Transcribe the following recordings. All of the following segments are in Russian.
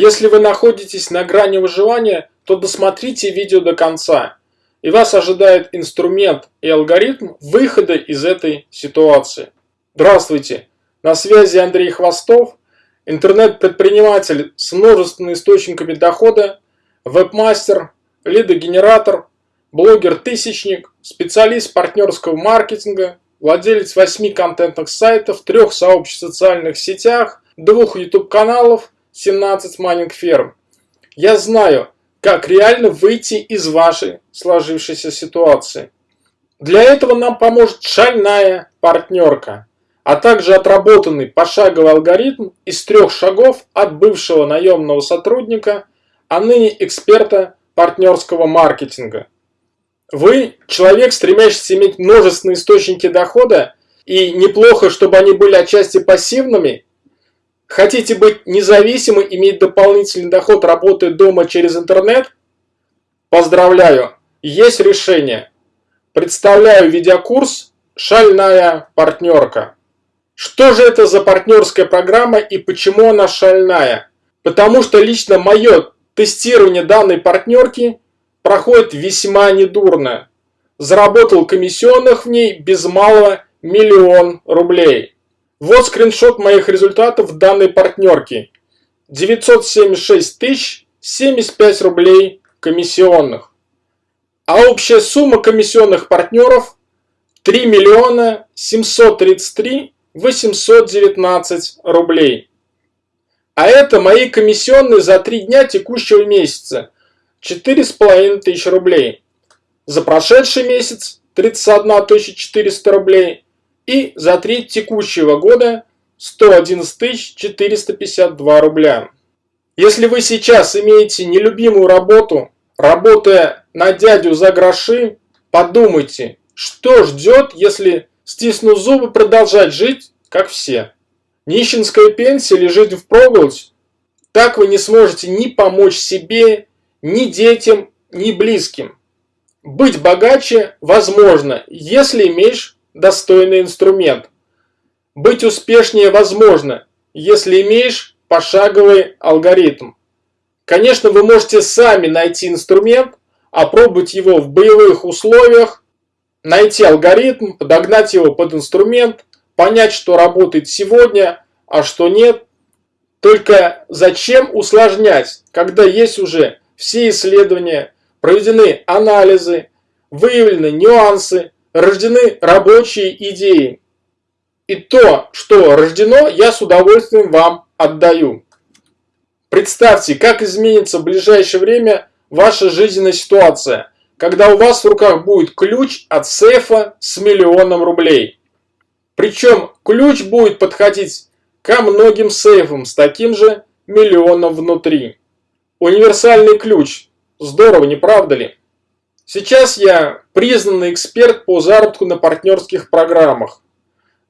Если вы находитесь на грани выживания, то досмотрите видео до конца, и вас ожидает инструмент и алгоритм выхода из этой ситуации. Здравствуйте! На связи Андрей Хвостов, интернет-предприниматель с множественными источниками дохода, вебмастер, лидогенератор, блогер-тысячник, специалист партнерского маркетинга, владелец 8 контентных сайтов, трех сообществ в социальных сетях, двух YouTube-каналов, 17 майнинг-ферм. Я знаю, как реально выйти из вашей сложившейся ситуации. Для этого нам поможет шальная партнерка, а также отработанный пошаговый алгоритм из трех шагов от бывшего наемного сотрудника, а ныне эксперта партнерского маркетинга. Вы человек, стремящийся иметь множественные источники дохода, и неплохо, чтобы они были отчасти пассивными. Хотите быть независимым, иметь дополнительный доход, работая дома через интернет? Поздравляю, есть решение. Представляю видеокурс «Шальная партнерка». Что же это за партнерская программа и почему она шальная? Потому что лично мое тестирование данной партнерки проходит весьма недурно. Заработал комиссионных в ней без малого миллион рублей. Вот скриншот моих результатов данной партнерки. 976 тысяч 75 рублей комиссионных. А общая сумма комиссионных партнеров 3 миллиона 733 819 рублей. А это мои комиссионные за 3 дня текущего месяца. 4,5 тысяч рублей. За прошедший месяц 31 400 рублей. И за треть текущего года 111 452 рубля. Если вы сейчас имеете нелюбимую работу, работая на дядю за гроши, подумайте, что ждет, если, стиснув зубы, продолжать жить, как все. Нищенская пенсия или жить впроголодь, так вы не сможете ни помочь себе, ни детям, ни близким. Быть богаче возможно, если имеешь достойный инструмент. Быть успешнее возможно, если имеешь пошаговый алгоритм. Конечно, вы можете сами найти инструмент, опробовать его в боевых условиях, найти алгоритм, подогнать его под инструмент, понять, что работает сегодня, а что нет. Только зачем усложнять, когда есть уже все исследования, проведены анализы, выявлены нюансы, рождены рабочие идеи. И то, что рождено, я с удовольствием вам отдаю. Представьте, как изменится в ближайшее время ваша жизненная ситуация, когда у вас в руках будет ключ от сейфа с миллионом рублей. Причем ключ будет подходить ко многим сейфам с таким же миллионом внутри. Универсальный ключ. Здорово, не правда ли? Сейчас я признанный эксперт по заработку на партнерских программах.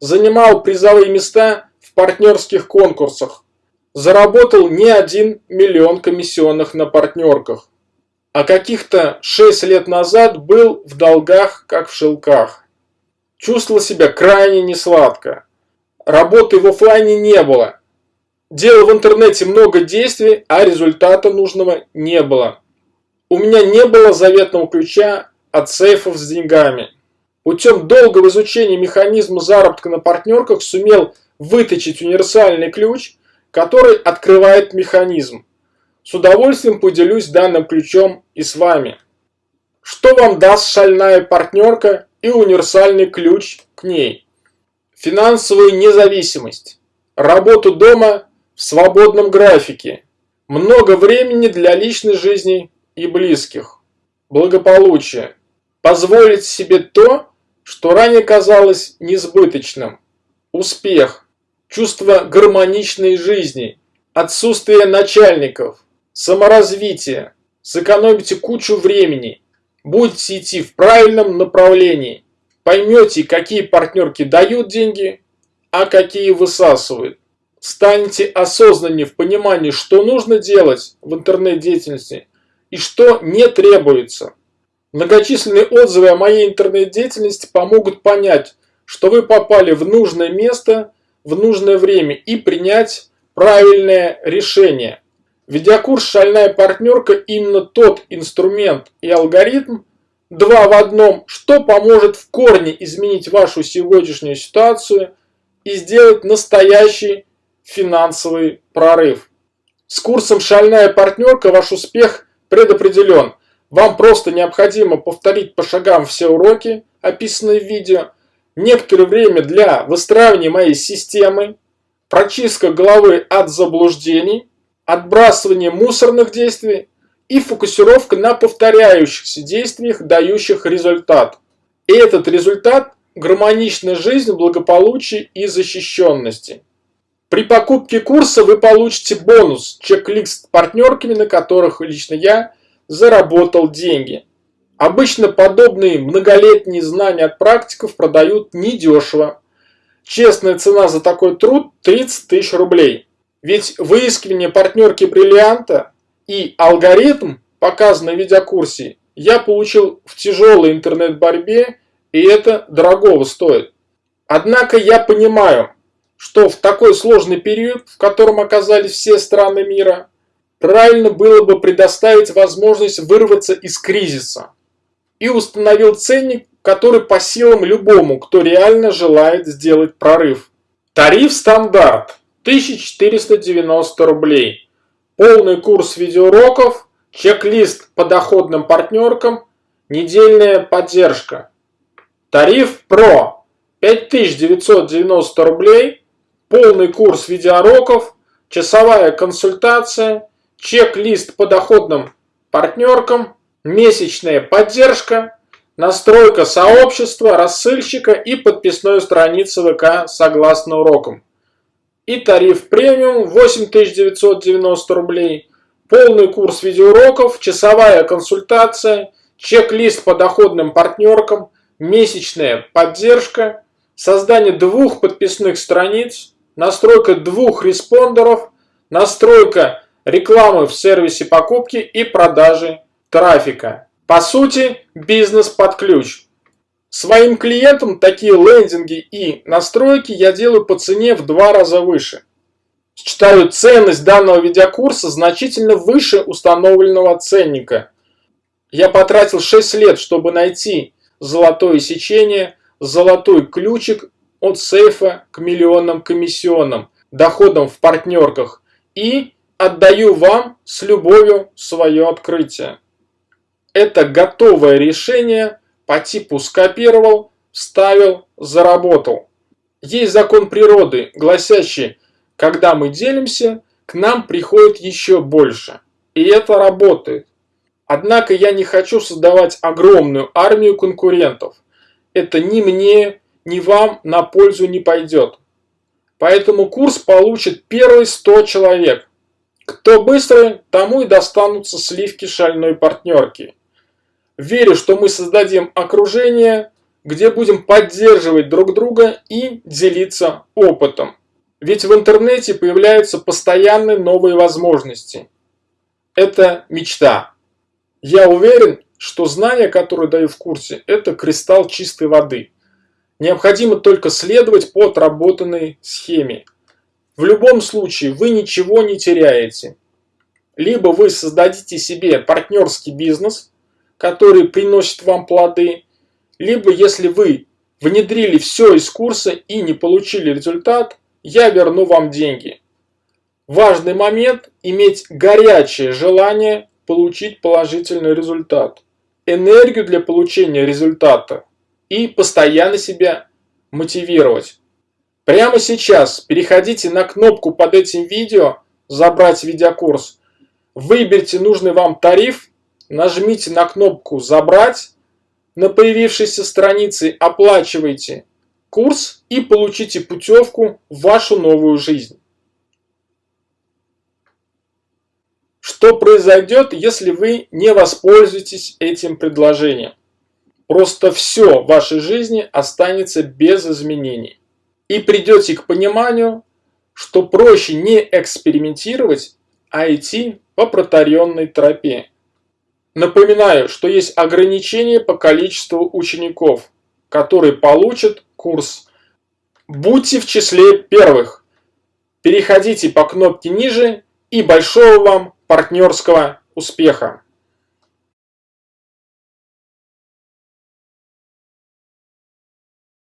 Занимал призовые места в партнерских конкурсах. Заработал не один миллион комиссионных на партнерках. А каких-то 6 лет назад был в долгах, как в шелках. Чувствовал себя крайне несладко. Работы в офлайне не было. Делал в интернете много действий, а результата нужного не было. У меня не было заветного ключа от сейфов с деньгами. Путем долгого изучения механизма заработка на партнерках сумел выточить универсальный ключ, который открывает механизм. С удовольствием поделюсь данным ключом и с вами. Что вам даст шальная партнерка и универсальный ключ к ней? Финансовую независимость, работу дома в свободном графике, много времени для личной жизни и близких, благополучие, позволить себе то, что ранее казалось несбыточным, успех, чувство гармоничной жизни, отсутствие начальников, саморазвитие, сэкономите кучу времени, будете идти в правильном направлении, поймете, какие партнерки дают деньги, а какие высасывают. Станете осознаннее в понимании, что нужно делать в интернет-деятельности и что не требуется. Многочисленные отзывы о моей интернет-деятельности помогут понять, что вы попали в нужное место в нужное время и принять правильное решение. Видеокурс «Шальная партнерка» именно тот инструмент и алгоритм, два в одном, что поможет в корне изменить вашу сегодняшнюю ситуацию и сделать настоящий финансовый прорыв. С курсом «Шальная партнерка» ваш успех предопределен. Вам просто необходимо повторить по шагам все уроки, описанные в видео, некоторое время для выстраивания моей системы, прочистка головы от заблуждений, отбрасывание мусорных действий и фокусировка на повторяющихся действиях, дающих результат. И этот результат – гармоничная жизнь, благополучие и защищенности. При покупке курса вы получите бонус – чек-лист партнерками, на которых лично я заработал деньги. Обычно подобные многолетние знания от практиков продают недешево. Честная цена за такой труд 30 тысяч рублей. Ведь выискивание партнерки бриллианта и алгоритм, показанный в видеокурсе, я получил в тяжелой интернет-борьбе, и это дорогого стоит. Однако я понимаю, что в такой сложный период, в котором оказались все страны мира, правильно было бы предоставить возможность вырваться из кризиса. И установил ценник, который по силам любому, кто реально желает сделать прорыв. Тариф стандарт 1490 рублей. Полный курс видеоуроков, чек-лист по доходным партнеркам, недельная поддержка. Тариф Pro 5990 рублей, полный курс видеоуроков, часовая консультация, чек-лист по доходным партнеркам, месячная поддержка, настройка сообщества, рассыльщика и подписной страницы ВК согласно урокам. И тариф премиум 8990 рублей, полный курс видеоуроков, часовая консультация, чек-лист по доходным партнеркам, месячная поддержка, создание двух подписных страниц, настройка двух респондеров, настройка рекламы в сервисе покупки и продажи трафика. По сути, бизнес под ключ. Своим клиентам такие лендинги и настройки я делаю по цене в два раза выше. Считаю ценность данного видеокурса значительно выше установленного ценника. Я потратил 6 лет, чтобы найти золотое сечение, золотой ключик от сейфа к миллионным комиссионным, доходам в партнерках и отдаю вам с любовью свое открытие. Это готовое решение по типу скопировал, вставил, заработал. Есть закон природы, гласящий, когда мы делимся, к нам приходит еще больше. И это работает. Однако я не хочу создавать огромную армию конкурентов. Это ни мне, ни вам на пользу не пойдет. Поэтому курс получит первые 100 человек. Кто быстрый, тому и достанутся сливки шальной партнерки. Верю, что мы создадим окружение, где будем поддерживать друг друга и делиться опытом. Ведь в интернете появляются постоянные новые возможности. Это мечта. Я уверен, что знания, которые даю в курсе, это кристалл чистой воды. Необходимо только следовать по отработанной схеме. В любом случае вы ничего не теряете. Либо вы создадите себе партнерский бизнес – который приносит вам плоды, либо если вы внедрили все из курса и не получили результат, я верну вам деньги. Важный момент – иметь горячее желание получить положительный результат, энергию для получения результата и постоянно себя мотивировать. Прямо сейчас переходите на кнопку под этим видео «Забрать видеокурс», выберите нужный вам тариф нажмите на кнопку «Забрать», на появившейся странице оплачивайте курс и получите путевку в вашу новую жизнь. Что произойдет, если вы не воспользуетесь этим предложением? Просто все в вашей жизни останется без изменений. И придете к пониманию, что проще не экспериментировать, а идти по протаренной тропе. Напоминаю, что есть ограничение по количеству учеников, которые получат курс. Будьте в числе первых. Переходите по кнопке ниже и большого вам партнерского успеха.